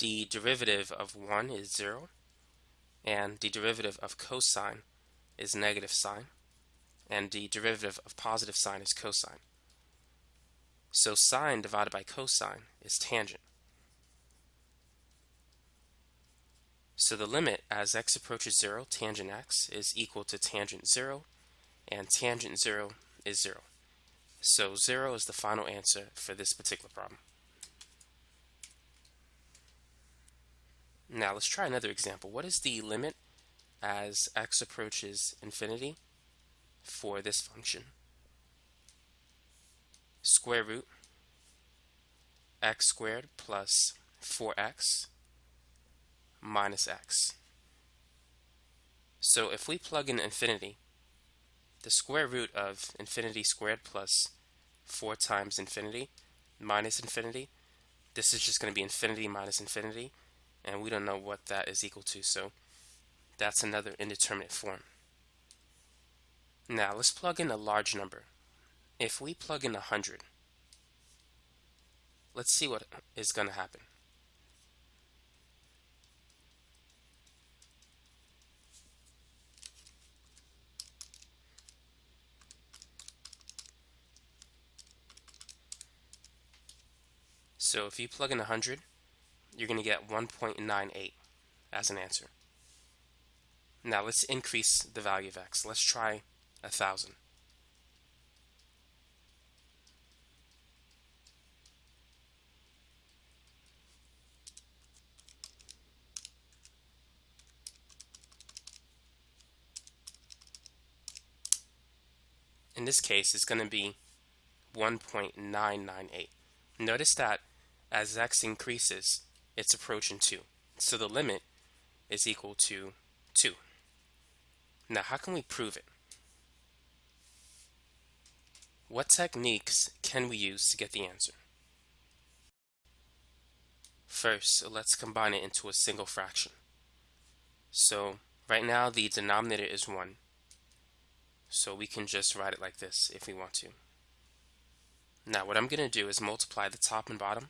Speaker 1: The derivative of 1 is 0, and the derivative of cosine is negative sine, and the derivative of positive sine is cosine. So sine divided by cosine is tangent. So the limit as x approaches 0, tangent x, is equal to tangent 0, and tangent 0 is 0. So 0 is the final answer for this particular problem. Now let's try another example. What is the limit as x approaches infinity for this function. Square root x squared plus 4x minus x. So if we plug in infinity, the square root of infinity squared plus 4 times infinity minus infinity, this is just going to be infinity minus infinity, and we don't know what that is equal to. So that's another indeterminate form. Now let's plug in a large number. If we plug in 100, let's see what is going to happen. So if you plug in 100, you're going to get 1.98 as an answer. Now let's increase the value of x. Let's try 1000. In this case, it's going to be 1.998. Notice that as x increases, it's approaching 2. So the limit is equal to 2. Now, how can we prove it? What techniques can we use to get the answer? First, let's combine it into a single fraction. So, right now the denominator is 1. So we can just write it like this if we want to. Now, what I'm going to do is multiply the top and bottom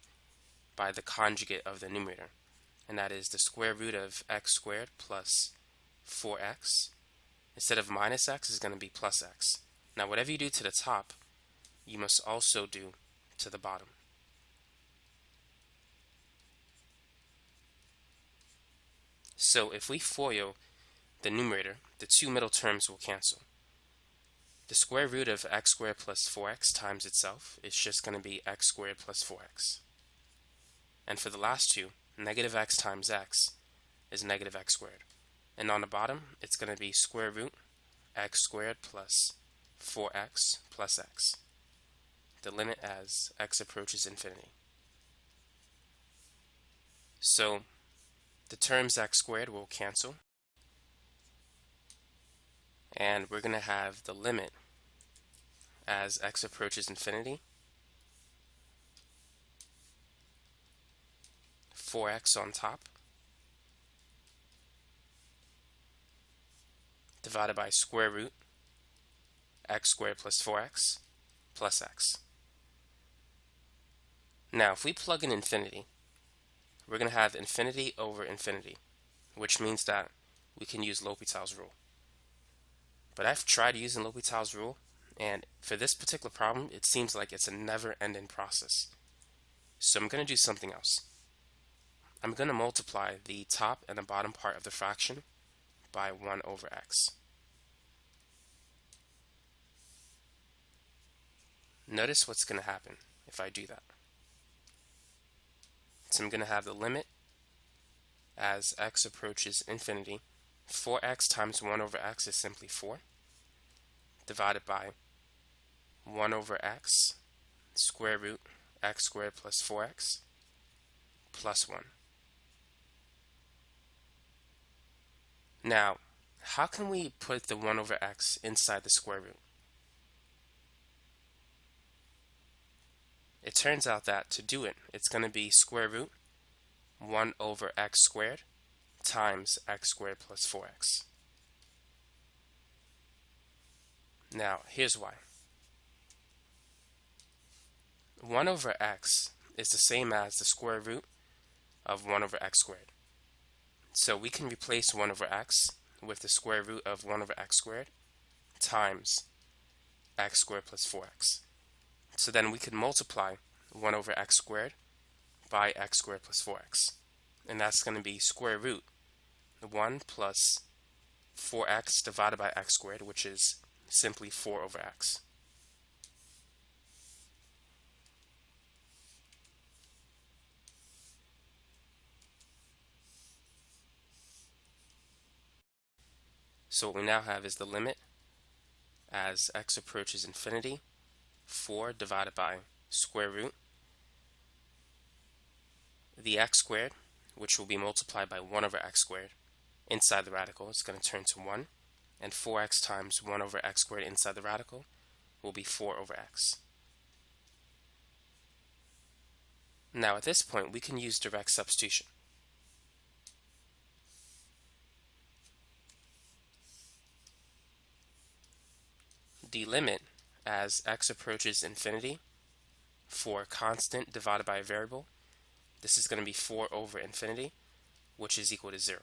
Speaker 1: by the conjugate of the numerator, and that is the square root of x squared plus 4x. Instead of minus x is going to be plus x. Now whatever you do to the top, you must also do to the bottom. So if we FOIL the numerator, the two middle terms will cancel. The square root of x squared plus 4x times itself is just going to be x squared plus 4x. And for the last two, negative x times x is negative x squared. And on the bottom, it's going to be square root x squared plus 4x plus x. The limit as x approaches infinity. So the terms x squared will cancel. And we're going to have the limit as x approaches infinity 4x on top divided by square root x squared plus 4x plus x. Now, if we plug in infinity, we're going to have infinity over infinity, which means that we can use L'Hopital's rule. But I've tried using L'Hopital's rule, and for this particular problem, it seems like it's a never-ending process. So I'm going to do something else. I'm going to multiply the top and the bottom part of the fraction by 1 over x. Notice what's going to happen if I do that. So I'm going to have the limit as x approaches infinity. 4x times 1 over x is simply 4 divided by 1 over x square root x squared plus 4x plus 1. Now, how can we put the 1 over x inside the square root? It turns out that to do it, it's going to be square root 1 over x squared times x squared plus 4x. Now, here's why. 1 over x is the same as the square root of 1 over x squared. So we can replace 1 over x with the square root of 1 over x squared times x squared plus 4x. So then we could multiply 1 over x squared by x squared plus 4x. And that's going to be square root 1 plus 4x divided by x squared, which is simply 4 over x. So what we now have is the limit as x approaches infinity, 4 divided by square root, the x squared, which will be multiplied by 1 over x squared, inside the radical is going to turn to 1, and 4x times 1 over x squared inside the radical will be 4 over x. Now at this point we can use direct substitution. Limit as x approaches infinity for constant divided by a variable, this is going to be 4 over infinity, which is equal to 0.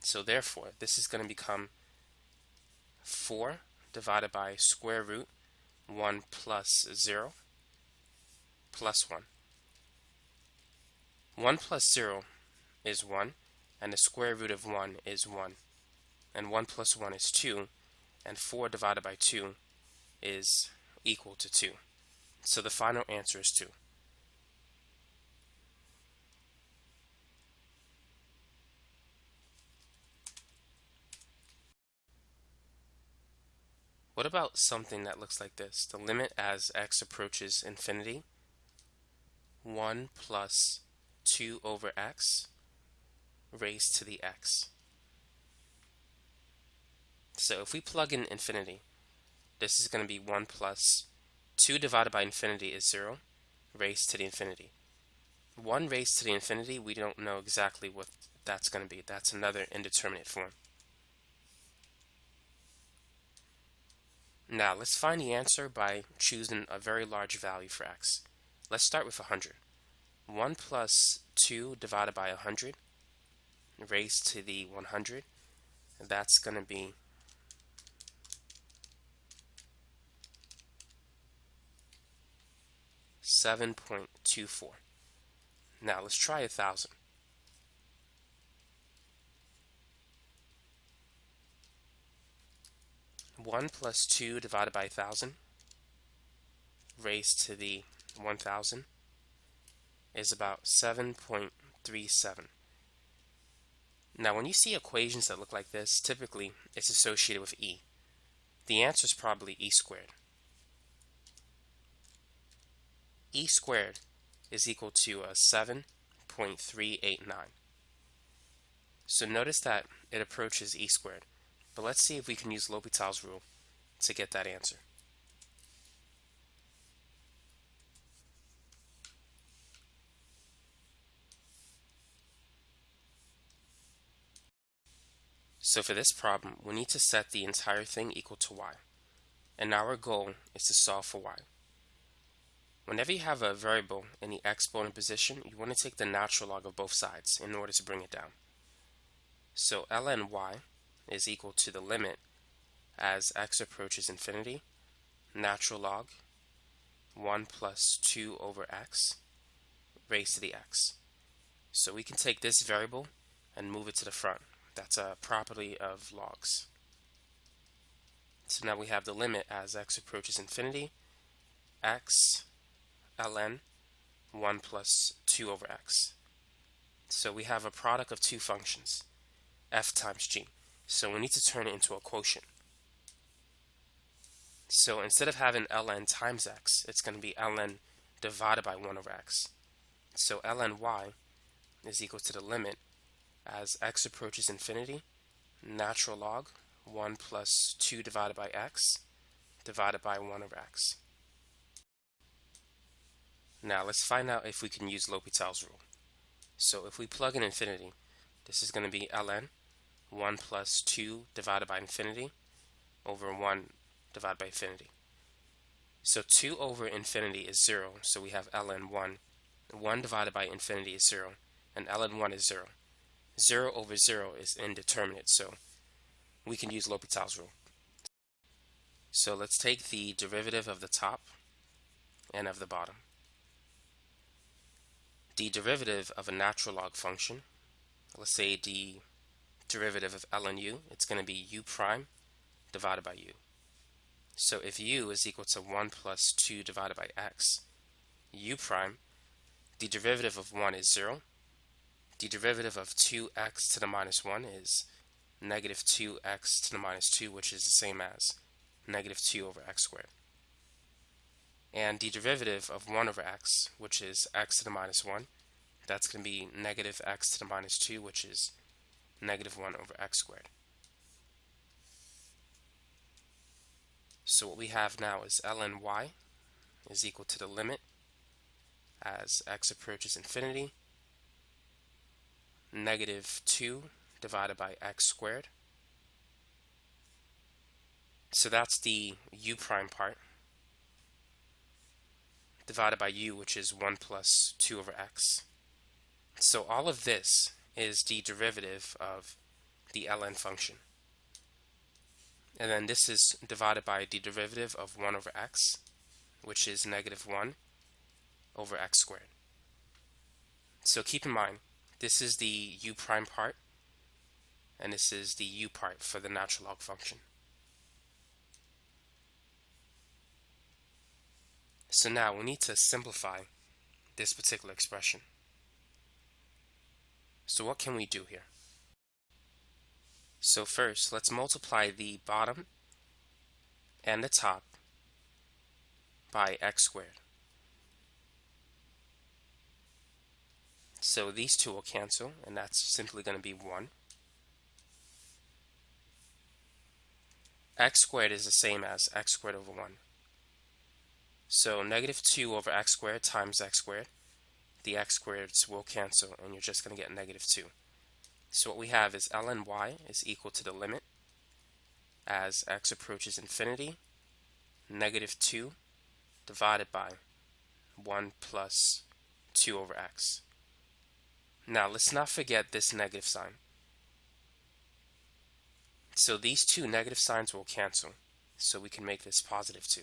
Speaker 1: So therefore, this is going to become 4 divided by square root 1 plus 0 plus 1. 1 plus 0 is 1, and the square root of 1 is 1. And 1 plus 1 is 2, and 4 divided by 2 is equal to 2. So the final answer is 2. What about something that looks like this? The limit as x approaches infinity, 1 plus 2 over x raised to the x. So if we plug in infinity, this is going to be 1 plus 2 divided by infinity is 0 raised to the infinity. 1 raised to the infinity, we don't know exactly what that's going to be. That's another indeterminate form. Now let's find the answer by choosing a very large value for x. Let's start with 100. 1 plus 2 divided by 100 raised to the 100, that's going to be Seven point two four. Now let's try a thousand. 1 plus 2 divided by a 1,000 raised to the 1,000 is about 7.37. Now when you see equations that look like this, typically it's associated with e. The answer is probably e squared. E squared is equal to uh, a 7.389. So notice that it approaches e squared. But let's see if we can use L'Hopital's rule to get that answer. So for this problem, we need to set the entire thing equal to y. And our goal is to solve for y. Whenever you have a variable in the exponent position, you want to take the natural log of both sides in order to bring it down. So ln y is equal to the limit as x approaches infinity, natural log 1 plus 2 over x raised to the x. So we can take this variable and move it to the front. That's a property of logs. So now we have the limit as x approaches infinity, x ln 1 plus 2 over x. So we have a product of two functions, f times g. So we need to turn it into a quotient. So instead of having ln times x, it's going to be ln divided by 1 over x. So ln y is equal to the limit as x approaches infinity, natural log 1 plus 2 divided by x divided by 1 over x. Now let's find out if we can use L'Hopital's rule. So if we plug in infinity, this is going to be ln 1 plus 2 divided by infinity over 1 divided by infinity. So 2 over infinity is 0, so we have ln 1. 1 divided by infinity is 0, and ln 1 is 0. 0 over 0 is indeterminate, so we can use L'Hopital's rule. So let's take the derivative of the top and of the bottom. The derivative of a natural log function, let's say the derivative of ln u, it's going to be u prime divided by u. So if u is equal to 1 plus 2 divided by x, u prime, the derivative of 1 is 0. The derivative of 2x to the minus 1 is negative 2x to the minus 2, which is the same as negative 2 over x squared. And the derivative of 1 over x, which is x to the minus 1, that's going to be negative x to the minus 2, which is negative 1 over x squared. So what we have now is ln y is equal to the limit as x approaches infinity, negative 2 divided by x squared. So that's the u prime part. Divided by u, which is 1 plus 2 over x. So all of this is the derivative of the ln function. And then this is divided by the derivative of 1 over x, which is negative 1 over x squared. So keep in mind, this is the u prime part, and this is the u part for the natural log function. So now we need to simplify this particular expression. So what can we do here? So first, let's multiply the bottom and the top by x squared. So these two will cancel, and that's simply going to be 1. x squared is the same as x squared over 1. So negative 2 over x squared times x squared, the x squareds will cancel, and you're just going to get negative 2. So what we have is ln y is equal to the limit as x approaches infinity, negative 2 divided by 1 plus 2 over x. Now let's not forget this negative sign. So these two negative signs will cancel, so we can make this positive 2.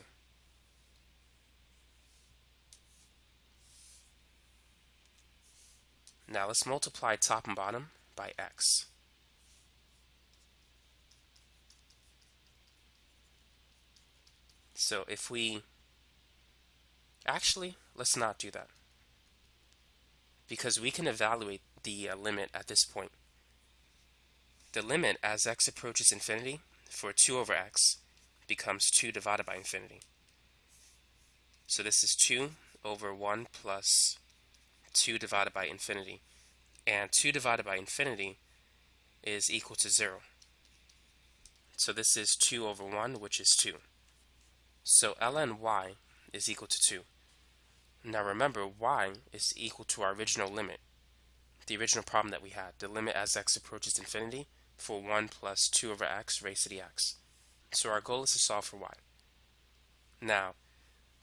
Speaker 1: Now let's multiply top and bottom by x. So if we, actually, let's not do that. Because we can evaluate the uh, limit at this point. The limit as x approaches infinity for 2 over x becomes 2 divided by infinity. So this is 2 over 1 plus 2 divided by infinity. And 2 divided by infinity is equal to 0. So this is 2 over 1, which is 2. So ln y is equal to 2. Now remember, y is equal to our original limit, the original problem that we had, the limit as x approaches infinity for 1 plus 2 over x raised to the x. So our goal is to solve for y. Now,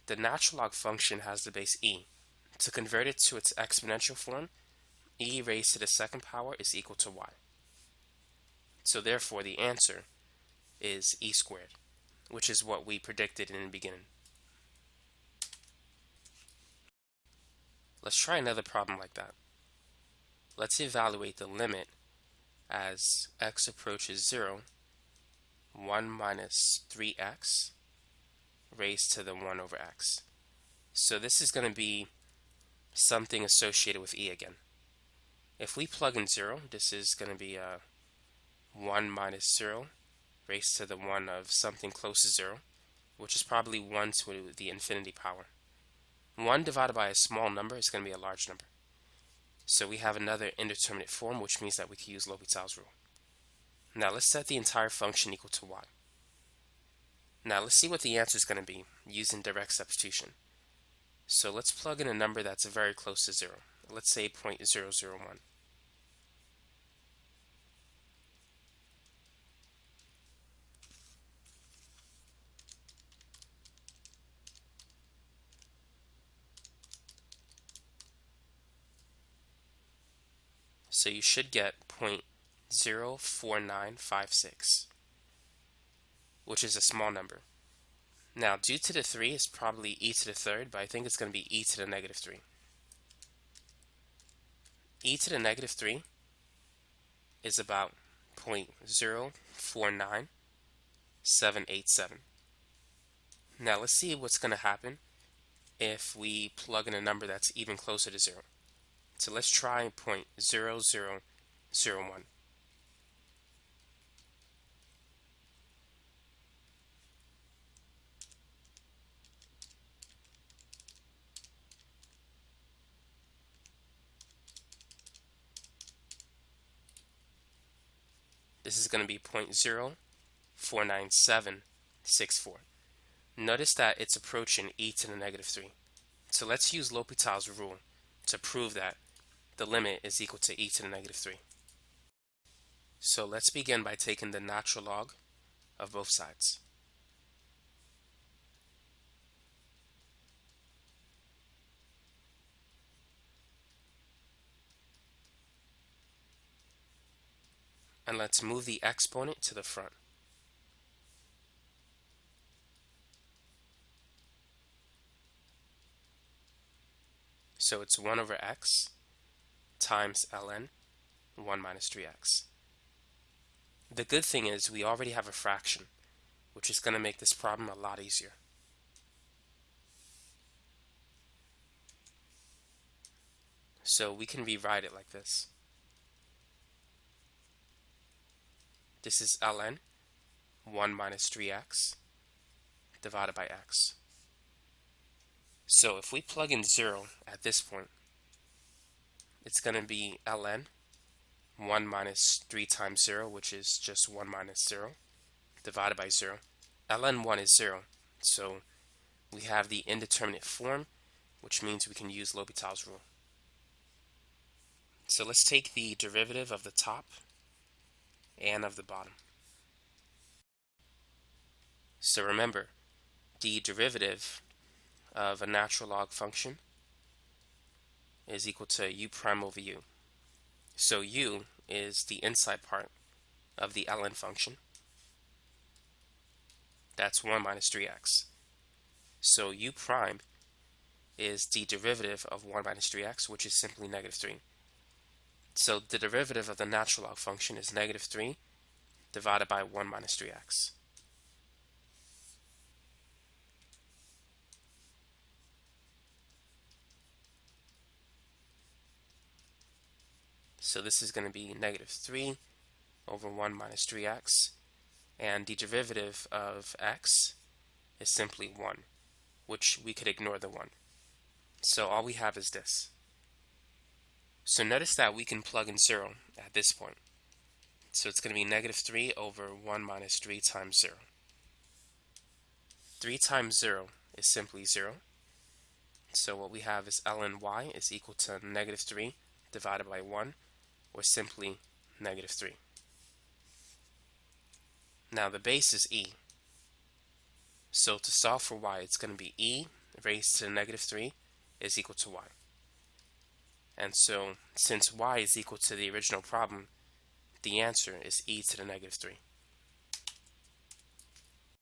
Speaker 1: the natural log function has the base e. To convert it to its exponential form, e raised to the second power is equal to y. So therefore the answer is e squared, which is what we predicted in the beginning. Let's try another problem like that. Let's evaluate the limit as x approaches 0, 1 minus 3x raised to the 1 over x. So this is going to be something associated with e again. If we plug in 0, this is going to be uh, 1 minus 0 raised to the 1 of something close to 0, which is probably 1 to the infinity power. 1 divided by a small number is going to be a large number. So we have another indeterminate form, which means that we can use L'Hopital's rule. Now let's set the entire function equal to y. Now let's see what the answer is going to be using direct substitution. So let's plug in a number that's very close to 0. Let's say 0.001. So you should get 0.04956, which is a small number. Now, due to the 3, it's probably e to the third, but I think it's going to be e to the negative 3. e to the negative 3 is about 0.049787. Now, let's see what's going to happen if we plug in a number that's even closer to 0. So let's try 0.0001. This is going to be 0.0497764. Notice that it's approaching e to the negative 3. So let's use L'Hopital's rule to prove that the limit is equal to e to the negative 3. So let's begin by taking the natural log of both sides. And let's move the exponent to the front. So it's 1 over x times ln 1 minus 3x. The good thing is we already have a fraction, which is going to make this problem a lot easier. So we can rewrite it like this. This is ln 1 minus 3x divided by x. So if we plug in 0 at this point, it's going to be ln 1 minus 3 times 0, which is just 1 minus 0, divided by 0. ln 1 is 0, so we have the indeterminate form, which means we can use L'Hopital's rule. So let's take the derivative of the top and of the bottom. So remember, the derivative of a natural log function is equal to u prime over u. So u is the inside part of the ln function. That's 1 minus 3x. So u prime is the derivative of 1 minus 3x, which is simply negative 3. So the derivative of the natural log function is negative 3 divided by 1 minus 3x. So this is going to be negative 3 over 1 minus 3x. And the derivative of x is simply 1, which we could ignore the 1. So all we have is this. So notice that we can plug in 0 at this point. So it's going to be negative 3 over 1 minus 3 times 0. 3 times 0 is simply 0. So what we have is ln y is equal to negative 3 divided by 1, or simply negative 3. Now the base is e. So to solve for y, it's going to be e raised to negative 3 is equal to y. And so, since y is equal to the original problem, the answer is e to the negative 3.